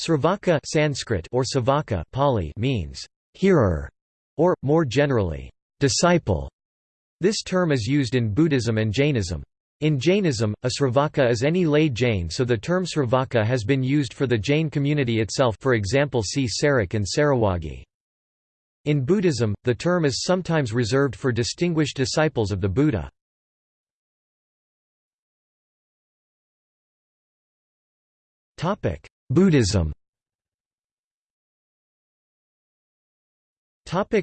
Sravaka Sanskrit or Savaka Pali means hearer, or, more generally, disciple. This term is used in Buddhism and Jainism. In Jainism, a Sravaka is any lay Jain so the term Sravaka has been used for the Jain community itself for example see Sarak and Sarawagi. In Buddhism, the term is sometimes reserved for distinguished disciples of the Buddha. Buddhism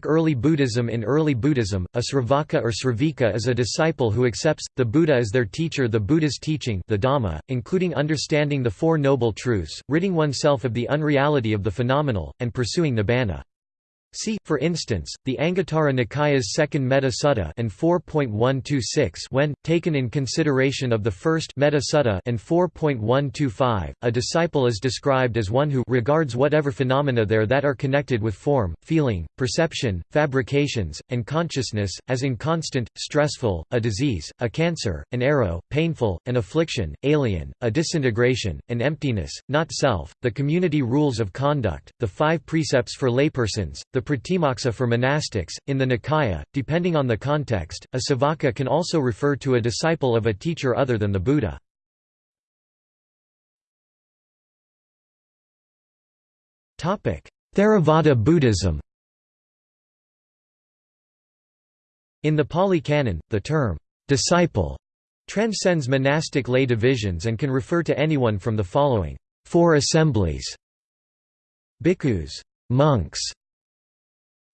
Early Buddhism In early Buddhism, a Sravaka or Sravika is a disciple who accepts, the Buddha as their teacher the Buddha's teaching the Dhamma, including understanding the Four Noble Truths, ridding oneself of the unreality of the phenomenal, and pursuing nibbana. See, for instance, the Anguttara Nikaya's second Metta Sutta and 4.126 when, taken in consideration of the first Metta Sutta and 4.125, a disciple is described as one who regards whatever phenomena there that are connected with form, feeling, perception, fabrications, and consciousness, as inconstant, stressful, a disease, a cancer, an arrow, painful, an affliction, alien, a disintegration, an emptiness, not self, the community rules of conduct, the five precepts for laypersons, the pratimoksa for monastics. In the Nikaya, depending on the context, a savaka can also refer to a disciple of a teacher other than the Buddha. Theravada Buddhism In the Pali Canon, the term, disciple, transcends monastic lay divisions and can refer to anyone from the following four assemblies bhikkhus monks,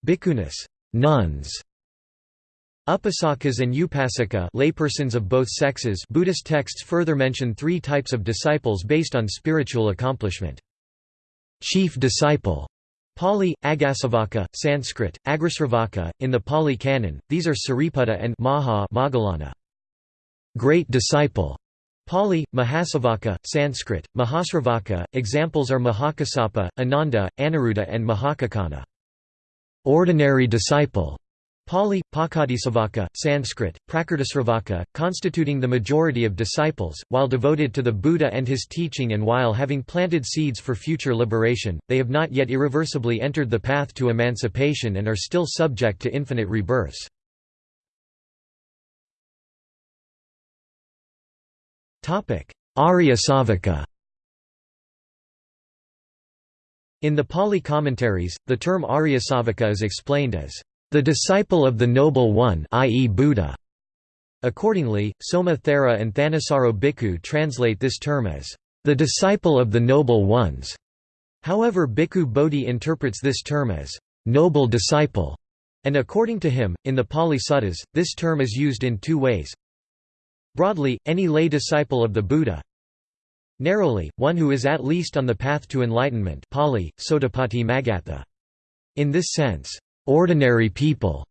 Bhikkhunis nuns, Upasakas and Upasika laypersons of both sexes Buddhist texts further mention three types of disciples based on spiritual accomplishment. Chief disciple Pali, Agasavaka, Sanskrit, Agrisravaka, in the Pali Canon, these are Sariputta and Maha Moggallana. Great disciple Pali, Mahasavaka, Sanskrit, Mahasravaka, examples are Mahakasapa, Ananda, Aniruddha and Mahakaccana ordinary disciple, Pali, Pakadisavaka, Sanskrit, Prakritisravaka, constituting the majority of disciples, while devoted to the Buddha and his teaching and while having planted seeds for future liberation, they have not yet irreversibly entered the path to emancipation and are still subject to infinite rebirths. Arya Savaka In the Pali commentaries, the term Aryasavaka is explained as the disciple of the Noble One i.e. Buddha. Accordingly, Soma Thera and Thanissaro Bhikkhu translate this term as the disciple of the Noble Ones. However Bhikkhu Bodhi interprets this term as noble disciple, and according to him, in the Pali Suttas, this term is used in two ways. Broadly, any lay disciple of the Buddha, Narrowly, one who is at least on the path to enlightenment Pali, Sotapatti Magatha. In this sense, ordinary people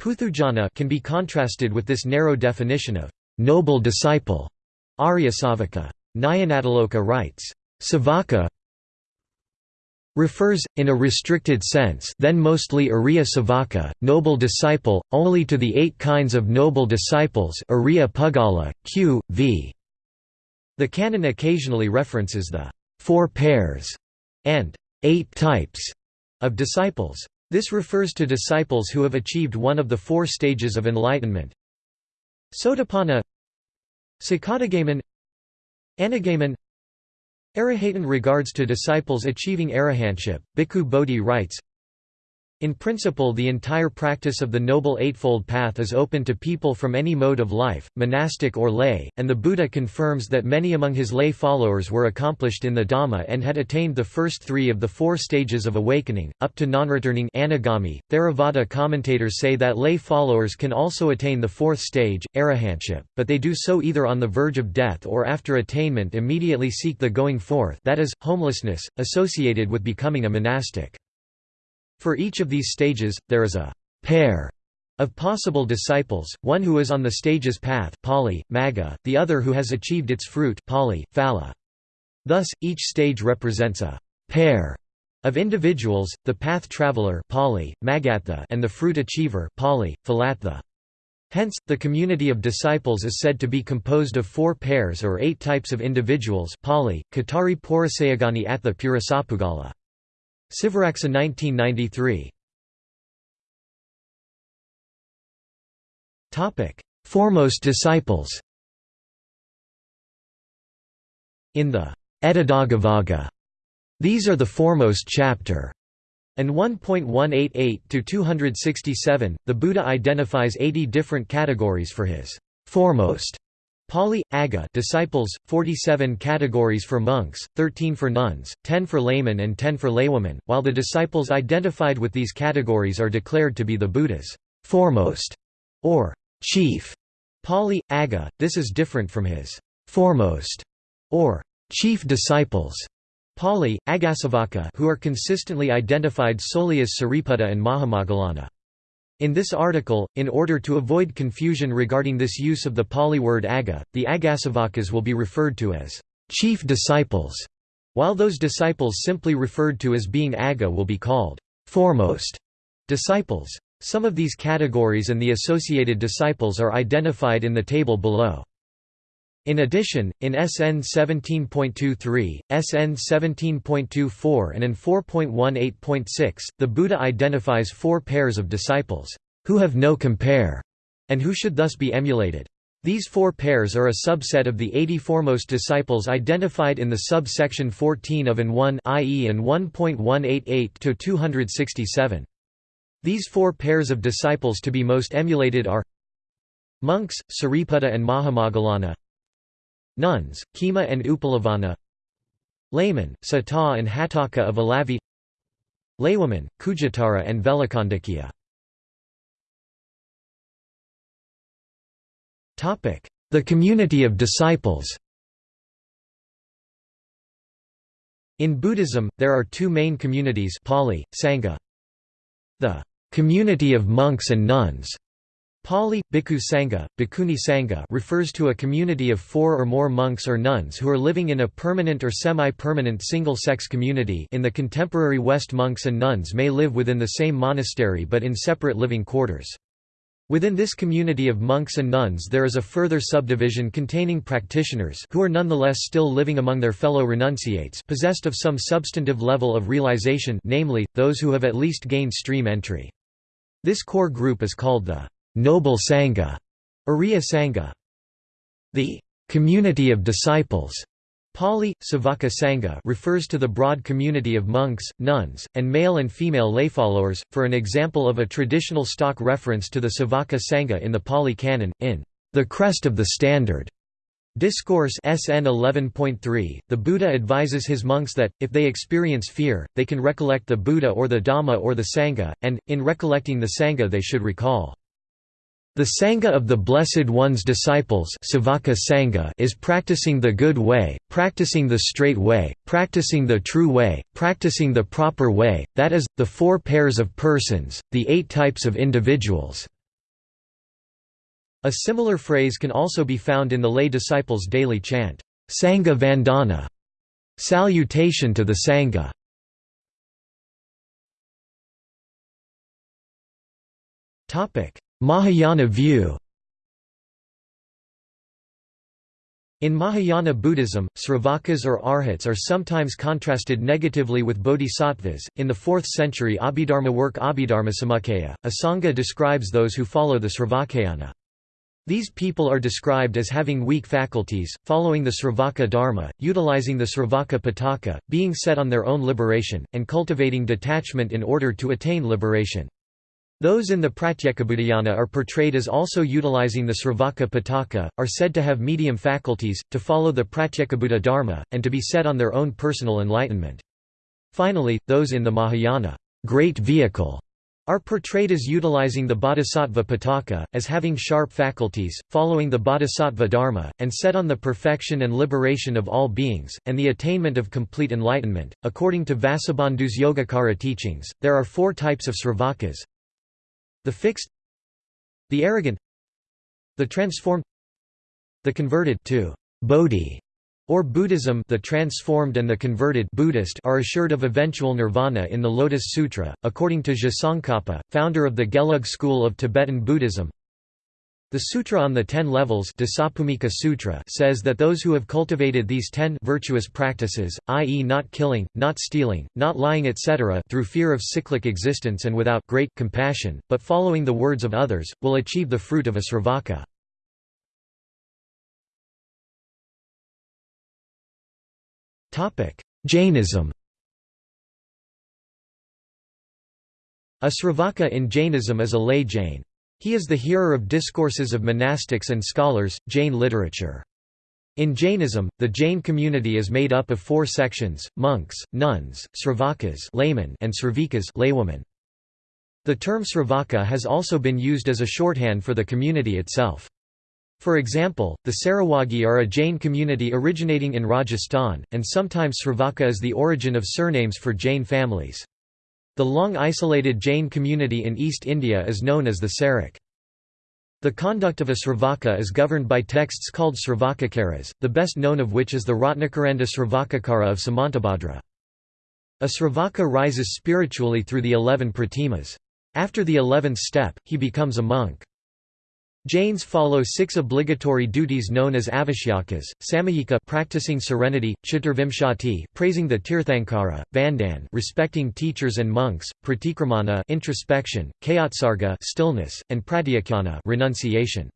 Puthujjana can be contrasted with this narrow definition of noble disciple. Arya Savaka. Nyanatiloka writes, Savaka refers, in a restricted sense then mostly Arya Savaka, noble disciple, only to the eight kinds of noble disciples Arya Pugala, q. v. The canon occasionally references the four pairs and eight types of disciples. This refers to disciples who have achieved one of the four stages of enlightenment. Sotapanna Sakadagaman Anagaman Arahatan regards to disciples achieving arahantship. Bhikkhu Bodhi writes, in principle the entire practice of the Noble Eightfold Path is open to people from any mode of life, monastic or lay, and the Buddha confirms that many among his lay followers were accomplished in the Dhamma and had attained the first three of the four stages of awakening, up to non-returning anagami. Theravada commentators say that lay followers can also attain the fourth stage, arahantship, but they do so either on the verge of death or after attainment immediately seek the going forth that is, homelessness, associated with becoming a monastic. For each of these stages, there is a pair of possible disciples, one who is on the stage's path Pali, Magga, the other who has achieved its fruit Pali, Phala. Thus, each stage represents a pair of individuals, the path traveler Pali, Magatha and the fruit achiever Pali, Phalatha. Hence, the community of disciples is said to be composed of four pairs or eight types of individuals Pali, Katari Atha Purasapugala. Sivaraksa 1993 Foremost disciples. In the Etadaggavagga, these are the foremost chapter, and 1.188 to 267, the Buddha identifies 80 different categories for his foremost Pali, Aga disciples, 47 categories for monks, 13 for nuns, 10 for laymen and 10 for laywomen, while the disciples identified with these categories are declared to be the Buddha's foremost or chief. Pali, Aga, this is different from his foremost or chief disciples. Pali, Agasavaka who are consistently identified solely as Sariputta and Mahamoggallana. In this article, in order to avoid confusion regarding this use of the Pali word aga, the Agasavakas will be referred to as chief disciples, while those disciples simply referred to as being aga will be called foremost disciples. Some of these categories and the associated disciples are identified in the table below. In addition, in SN 17.23, SN 17.24 and in 4.18.6, the Buddha identifies four pairs of disciples, who have no compare, and who should thus be emulated. These four pairs are a subset of the 80 foremost disciples identified in the subsection 14 of AN 1 i.e. AN 1.188-267. These four pairs of disciples to be most emulated are Monks, Sariputta and Mahamoggallana Nuns, Khema and Uppalavanna. Laymen, Sata and Hatthaka of Alavi. Laywomen, Khujjuttara and Velakandikya The community of disciples. In Buddhism, there are two main communities Pali, Sangha. The community of monks and nuns Pali, Bhikkhu Sangha, Bhikkhuni Sangha refers to a community of four or more monks or nuns who are living in a permanent or semi-permanent single-sex community in the contemporary West monks and nuns may live within the same monastery but in separate living quarters. Within this community of monks and nuns there is a further subdivision containing practitioners who are nonetheless still living among their fellow renunciates possessed of some substantive level of realization namely, those who have at least gained stream entry. This core group is called the Noble Sangha, Ariya Sangha. The community of disciples Pali, Savaka Sangha refers to the broad community of monks, nuns, and male and female lay followers. for an example of a traditional stock reference to the Savaka Sangha in the Pali Canon, in The Crest of the Standard. Discourse SN 11.3, the Buddha advises his monks that, if they experience fear, they can recollect the Buddha or the Dhamma or the Sangha, and, in recollecting the Sangha they should recall the Sangha of the Blessed One's disciples Sangha is practicing the good way, practicing the straight way, practicing the true way, practicing the proper way, that is, the four pairs of persons, the eight types of individuals. A similar phrase can also be found in the lay disciples' daily chant, Sangha Vandana, salutation to the Sangha. Topic Mahayana view In Mahayana Buddhism, Sravakas or Arhats are sometimes contrasted negatively with bodhisattvas. In the 4th century Abhidharma work Abhidharmasamuccaya, a sangha describes those who follow the Sravakayana. These people are described as having weak faculties, following the Sravaka Dharma, utilizing the Sravaka Pitaka, being set on their own liberation, and cultivating detachment in order to attain liberation. Those in the Pratyekabuddhayana are portrayed as also utilizing the Sravaka Pitaka, are said to have medium faculties, to follow the Pratyekabuddha Dharma, and to be set on their own personal enlightenment. Finally, those in the Mahayana great vehicle, are portrayed as utilizing the Bodhisattva Pitaka, as having sharp faculties, following the Bodhisattva Dharma, and set on the perfection and liberation of all beings, and the attainment of complete enlightenment. According to Vasubandhu's Yogacara teachings, there are four types of Sravakas the fixed The arrogant The transformed The converted to Bodhi or Buddhism the transformed and the converted Buddhist are assured of eventual nirvana in the Lotus Sutra, according to Je founder of the Gelug school of Tibetan Buddhism. The Sutra on the Ten Levels Sutra says that those who have cultivated these ten virtuous practices, i.e. not killing, not stealing, not lying etc. through fear of cyclic existence and without great compassion, but following the words of others, will achieve the fruit of a sravaka. Jainism A sravaka in Jainism is a lay Jain. He is the hearer of discourses of monastics and scholars, Jain literature. In Jainism, the Jain community is made up of four sections, monks, nuns, sravakas laymen and sravikas laywomen. The term sravaka has also been used as a shorthand for the community itself. For example, the Sarawagi are a Jain community originating in Rajasthan, and sometimes sravaka is the origin of surnames for Jain families. The long isolated Jain community in East India is known as the Sarak. The conduct of a Sravaka is governed by texts called Sravakacaras, the best known of which is the Ratnakaranda Sravakacara of Samantabhadra. A Sravaka rises spiritually through the eleven pratimas. After the eleventh step, he becomes a monk. Jains follow six obligatory duties known as avashyakas, samayika practicing serenity, chaturvimshati praising the tirthankara, vandan respecting teachers and monks, pratikramana introspection, kayotsarga stillness, and pratyakhyana renunciation.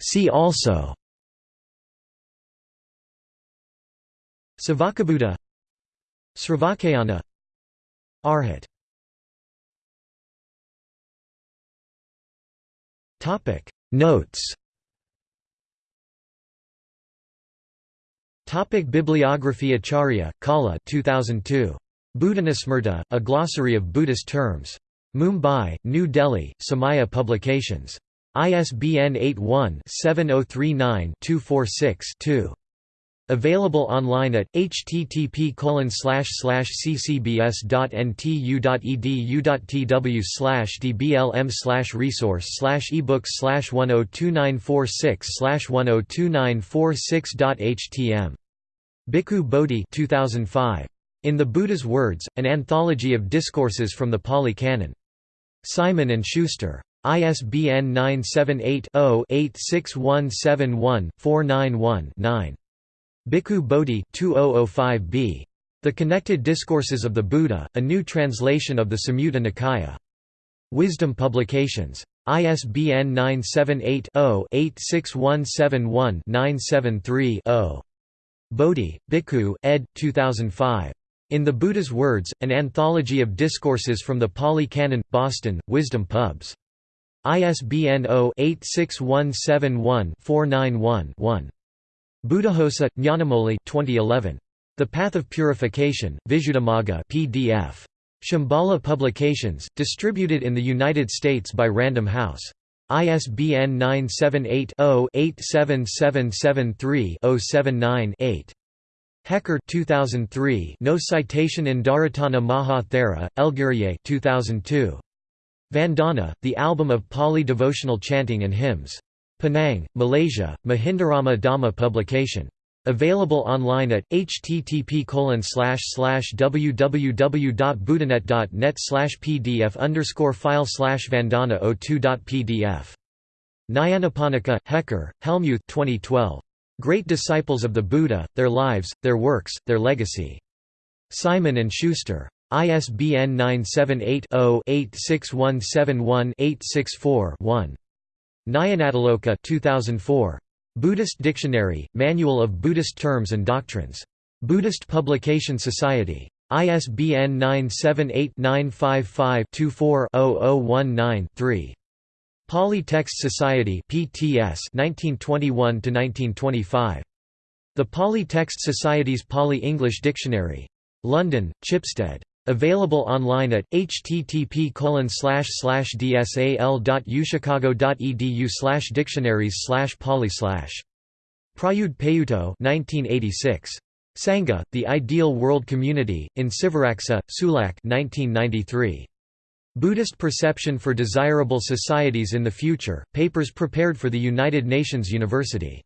See also Savakabuddha Sravakayana Arhat Notes Topic Bibliography Acharya, Kala 2002. Buddhanusmrta, A Glossary of Buddhist Terms. Mumbai, New Delhi, Samaya Publications. ISBN 81-7039-246-2. Available online at http ccbs.ntu.edu.tw dblm resource ebooks 102946 102946.htm. Bhikkhu Bodhi 2005. In the Buddha's Words, an anthology of discourses from the Pali Canon. Simon & Schuster. ISBN 978 0 86171 491 9. Bhikkhu Bodhi 2005b. The Connected Discourses of the Buddha, a new translation of the Samyutta Nikaya. Wisdom Publications. ISBN 978-0-86171-973-0. Bodhi, Bhikkhu, ed. 2005. In the Buddha's Words, an anthology of discourses from the Pali Canon, Boston, Wisdom Pubs. ISBN 0-86171-491-1. Buddhaghosa, Nyanamoli 2011. The Path of Purification, Visuddhimagga PDF. Shambhala Publications, distributed in the United States by Random House. ISBN 978-0-87773-079-8. Hecker 2003 No citation Indaratana Maha Thera, Elgiriye 2002. Vandana, the album of Pali devotional chanting and hymns. Penang, Malaysia, Mahindarama Dhamma publication. Available online at http www.buddhanet.net pdf file vandana 02.pdf. Nyanaponika, Hecker, Helmuth 2012. Great Disciples of the Buddha, Their Lives, Their Works, Their Legacy. Simon & Schuster. ISBN 978 0 86171 864 1. Nyanatiloka 2004. Buddhist Dictionary, Manual of Buddhist Terms and Doctrines. Buddhist Publication Society. ISBN 978-955-24-0019-3. Pali Text Society PTS 1921–1925. The Pali Text Society's Pali-English Dictionary. London, Chipstead. Available online at http dsal.uchicago.edu dictionaries pali Prayudh Payutto 1986. Sangha, The Ideal World Community, in Sivaraksa, Sulak 1993. Buddhist Perception for Desirable Societies in the Future, papers prepared for the United Nations University.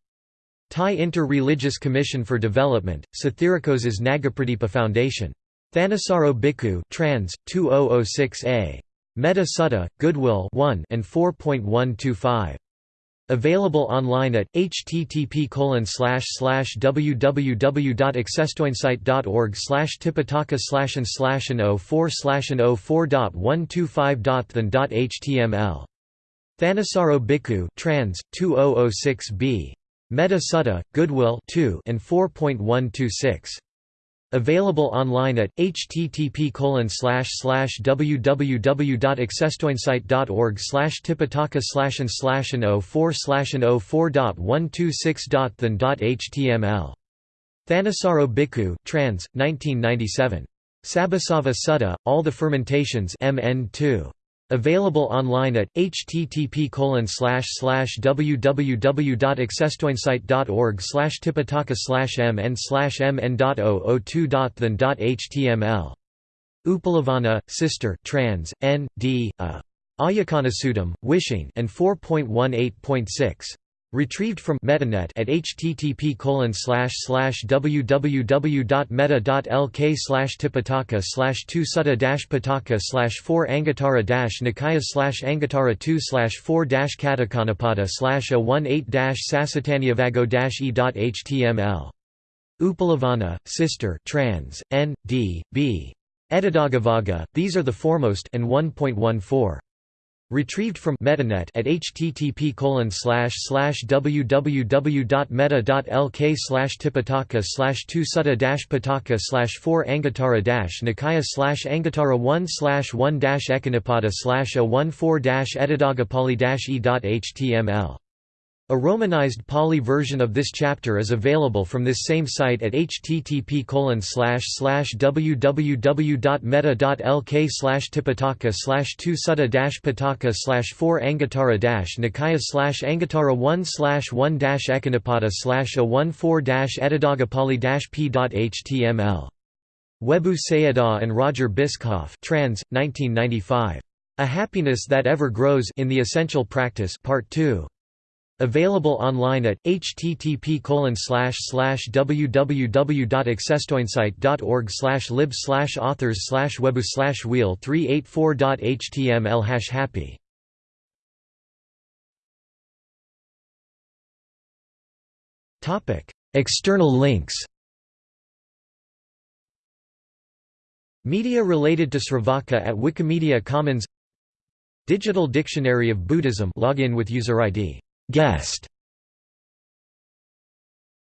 Thai Inter-Religious Commission for Development, Sathirakosa's Nagapradipa Foundation. Thanissaro Bhikkhu trans 2006a Metta Sutta Goodwill 1 and 4.125 Available online at http www.accesstoinsight.org slash tipitaka slash and slash and 04 slash and 04.125.than.html. Thanissaro Bhikkhu trans 2006b Metta Sutta Goodwill 2 and 4.126 Available online at http www.accesstoinsight.org slash tipitaka slash and slash and 04 slash and 04.126.than.html. Thanissaro Bhikkhu trans, 1997. Sabbasava Sutta, All the Fermentations MN 2. Available online at http www.accesstoinsight.org slash tipitaka slash mn slash mn.002.than.html. Upalavanna, Sister trans, N. D. Uh, A. Ayakanasuttam, Wishing and 4.18.6. Retrieved from MettaNet at http www.meta.lk slash tipitaka slash 2 sutta pitaka slash 4 anguttara nikaya slash anguttara 2 slash 4 katakanapada slash a 18 sasatanyavago e.html. Upalavanna, Sister trans, N. D. B. Edidagavaga, these are the foremost and 1.14. Retrieved from MettaNet at http www.meta.lk slash tipitaka slash 2 sutta pitaka slash 4 anguttara nikaya slash anguttara 1 slash 1 ekanipada slash a 1 4 edidagapali e.html a romanized Pali version of this chapter is available from this same site at http www.meta.lk slash tipitaka slash 2 sutta pitaka slash 4 anguttara nikaya slash anguttara 1 slash 1 ekanipada slash a 1 4 edidagapali p.html. Webu Sayadaw and Roger Bischoff trans, 1995. A Happiness That Ever Grows in the Essential Practice Part 2. Available online at http www.accesstoinsight.org lib authors webu wheel 384.html hash happy. External links. Media related to Sravaka at Wikimedia Commons. Digital Dictionary of Buddhism. Login with user ID guest